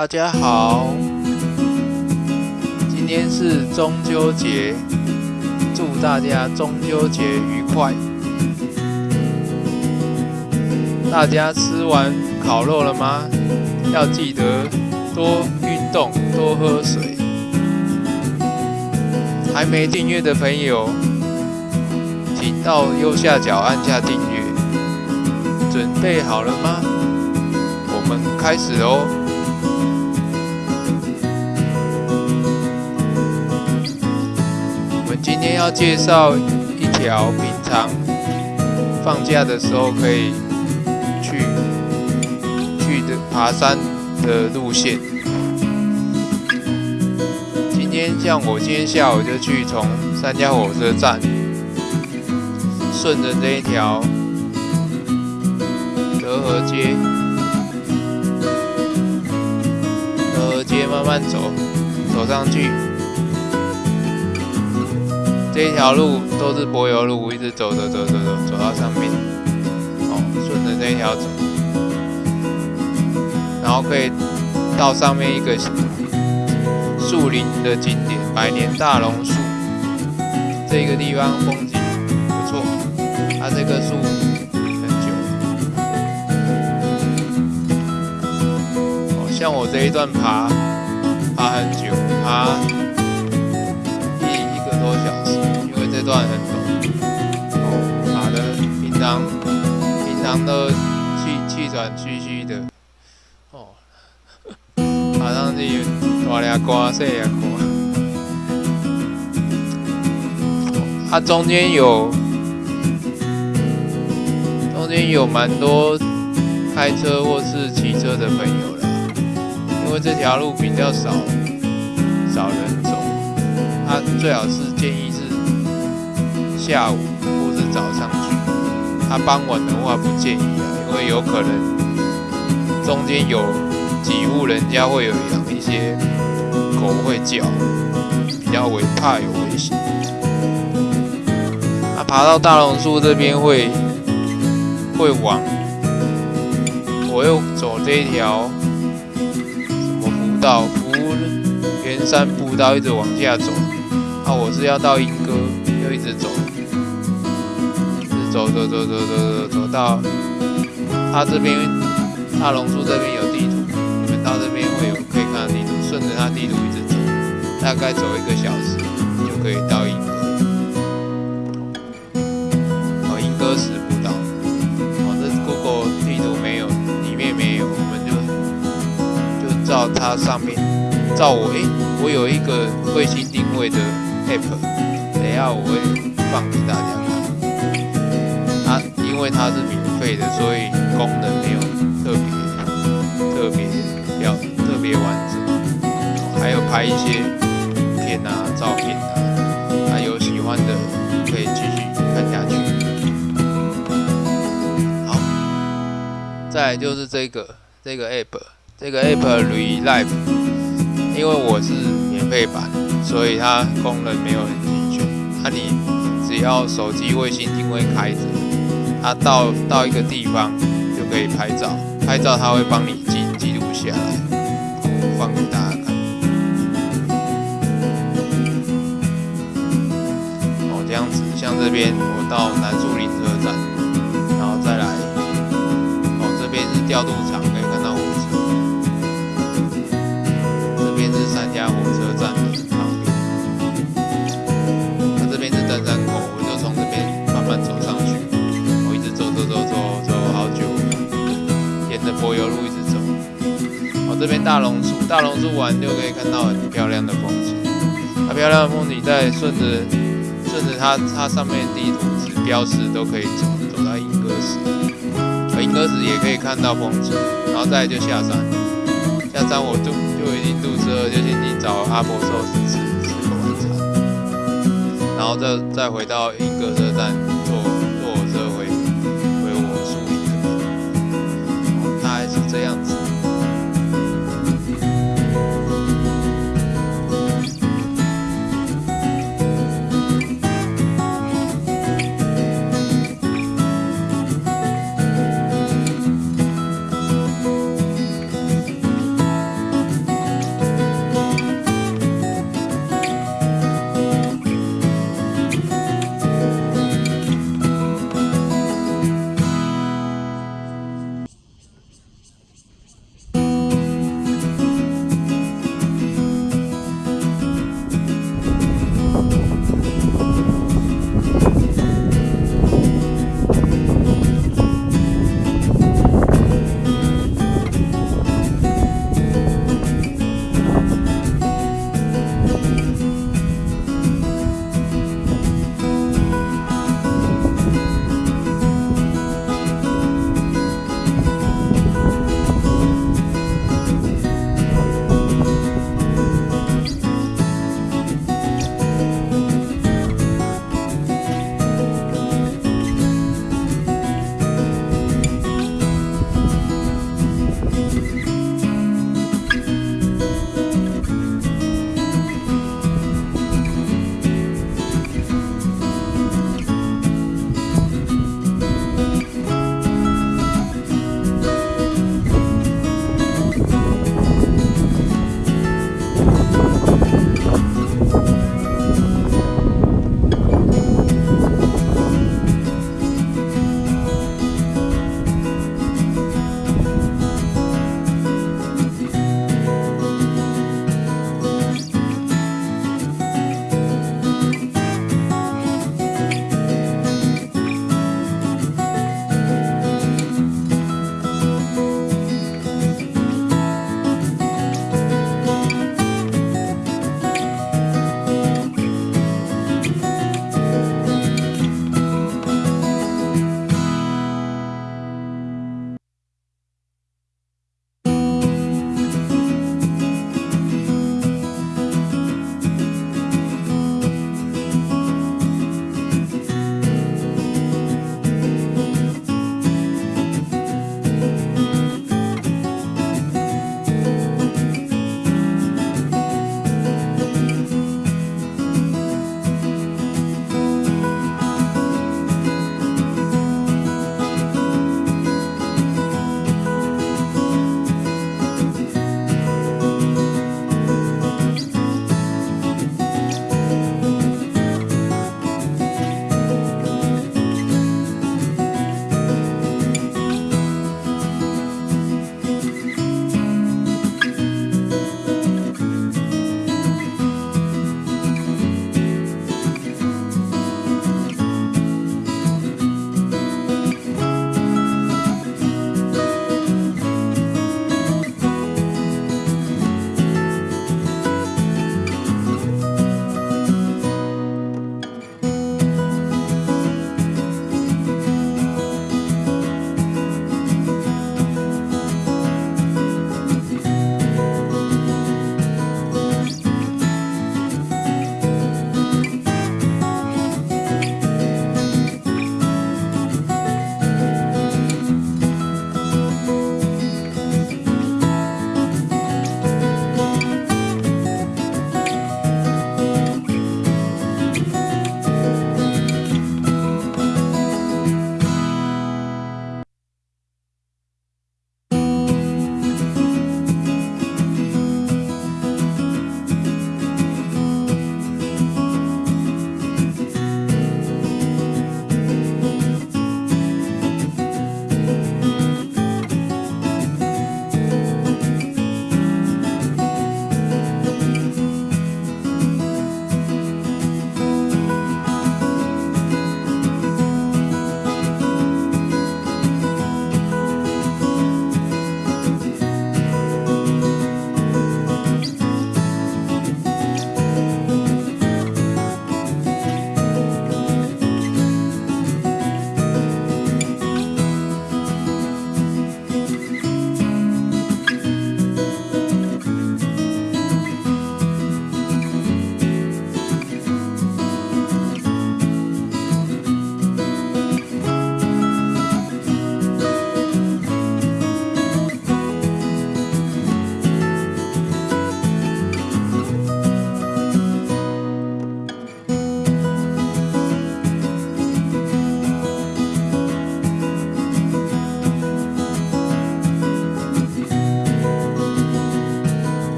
大家好，今天是中秋节，祝大家中秋节愉快。大家吃完烤肉了吗？要记得多运动，多喝水。还没订阅的朋友，请到右下角按下订阅。准备好了吗？我们开始哦！今天要介绍一条平常放假的时候可以去去的爬山的路线。今天像我今天下午就去从三家火车站，顺着这一条。德和街，德和街慢慢走，走上去，这一条路都是柏油路，一直走走走走走，走到上面，哦，顺着这一条走，然后可以到上面一个树林的景点——百年大榕树。这个地方风景不错，它这棵树很久。哦。像我这一段爬，爬很久，爬一一个多小时，因为这段很陡，哦，爬的平常平常都气气喘吁吁的，哦，爬上去大俩瓜，小俩瓜，它中间有中间有蛮多开车或是骑车的朋友。因为这条路比较少少人走，他最好是建议是下午或是早上去。他傍晚的话不建议啊，因为有可能中间有几户人家会有养一些狗会叫，比较危怕有危险。他爬到大榕树这边会会往，我又走这一条。什么步道福元山步道一直往下走，啊，我是要到莺歌，又一直走，走走走走走走走到它这边大龙树这边有地图，你们到这边会有可以看到地图，顺着它地图一直走，大概走一个小时就可以到莺歌。哦，莺歌石不到，哦，这 Google 地图没有，里面没有，我们就就。照它上面，照我诶，我有一个卫星定位的 app，等下我会放给大家。因为它是免费的，所以功能没有特别特别要特别完整，还有拍一些影片啊、照片啊，还有喜欢的可以继续看下去。好，再就是这个这个 app。这个 App Relive，因为我是免费版，所以它功能没有很齐全。那你只要手机卫星定位开着，它到到一个地方就可以拍照，拍照它会帮你记记录下来，放给大家看。哦，这样子，像这边我到南树林车站，然后再来，哦，这边是调度场。大榕树，大榕树完就可以看到很漂亮的风景。它漂亮的风景在顺着顺着它它上面地图标识都可以走，走到莺歌石。莺歌石也可以看到风景，然后再就下山。下山我就。就已经肚子饿，就先去找阿婆寿司吃，吃个晚餐，然后再再回到莺歌车站。